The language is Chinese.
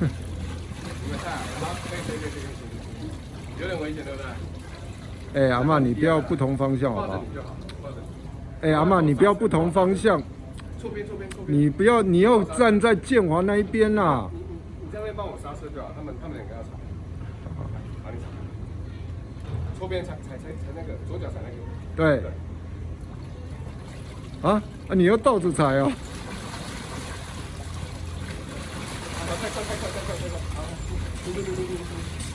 你们看，阿妈，对对对对对对，有点危险，对不对？哎，阿妈，你不要不同方向，好不好？哎，阿妈，你不要不同方向。错边，错边，错边。你不要，你要站在建华那一边啦。你那边帮我刹车，就好？他们他们两个要踩。好，踩你踩。错边踩，踩踩踩那个左脚踩那个。对。啊啊！你要倒着踩哦。 컬컬컬컬컬컬.